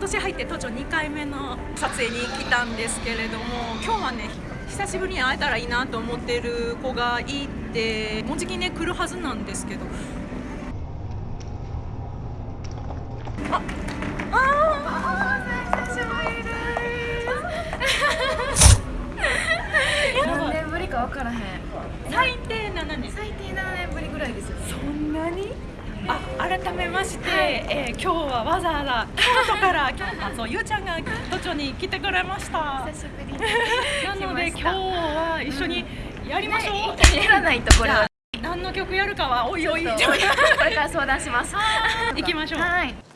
年入って都庁2回目の撮影に来たんですけれども今日はね久しぶりに会えたらいいなと思ってる子がいてもうじきね来るはずなんですけど。ああ久しぶりです何年ぶりか分からへん。最低7年。最低7年ぶりぐらいですよね。そんなに？あ改めまして、えー今日はわざわざ京都から今日あそうゆうちゃんが都庁に来てくれました。久しぶりになので今日は一緒にやりましょう、やらないとこれは何の曲やるかはおいおい。これから相談します。行きましょう。はい